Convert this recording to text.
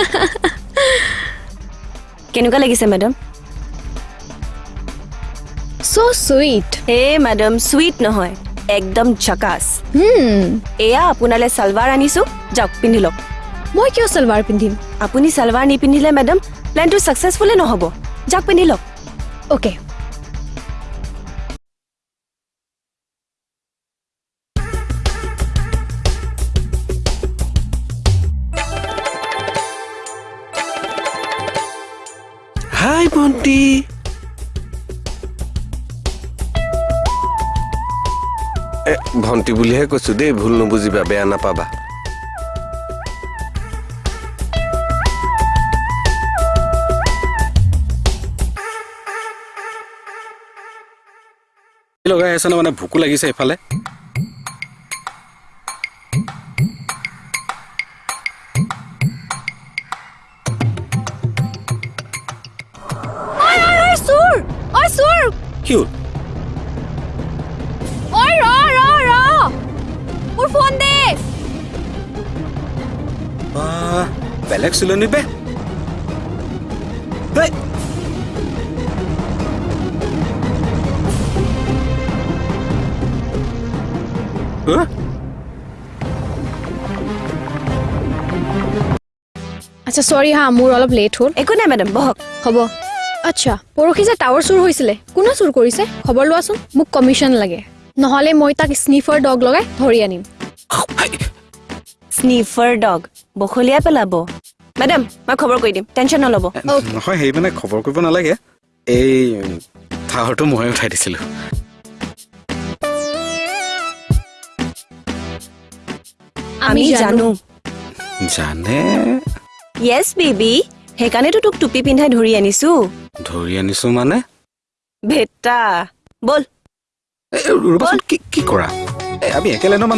কেনেকুৱা লাগিছে madam so sweet হে মেডাম চুইট নহয় একদম জকাচ hmm. এয়া আপোনালৈ চালৱাৰ আনিছোঁ যাওক পিন্ধি লওক। মই কিয় চালৱাৰ পিন্ধিম? আপুনি চালৱাৰ নিপিন্ধিলে মেডাম প্লেনটো ছাকচেছফুলে নহ'ব? যাওক পিন্ধি লওক। অ'কে হাই ভণ্টি এ ভণ্টি বুলিহে কৈছো দেই ভুল নুবুজিবা বেয়া নাপাবা। লগাই আছে ন মানে ভোকো লাগিছে এইফালে? চোৰ ঐ চোৰ কি হ'ল ঐ ৰ ৰ ৰ মোৰ ফোন দে বাহ, বেলেগ চিলনি বে হেই। হা? আচ্ছা চৰি হা মোৰ অলপ লেট হ'ল একো নাই মেডাম বহক হ'ব আচ্ছা পৰহি যে টাৱাৰ চুৰ হৈছিলে কোনে চুৰ কৰিছে? খবৰ লোৱাচোন মোক কমিশ্যন লাগে। নহ'লে মই তাক স্নিফাৰ ডগ লগাই ধৰি আনিম। স্নিফাৰ ডগ বখলিয়াই পেলাব। মেডাম মই খবৰ কৰি দিম টেনশ্যন নল'ব। নহয় সেই মানে খবৰ কৰিব নালাগে। এই ঠাহৰটো ময়ে উঠাই দিছিলো। আমি জানো। জানে। য়েছ বেবি সেইকাৰণেতো তোক টুপি পিন্ধাই ধৰি আনিছো। ধৰি আনিছো মানে? ভেটা ব'ল। কি কৰা? আমি একেলেনৰ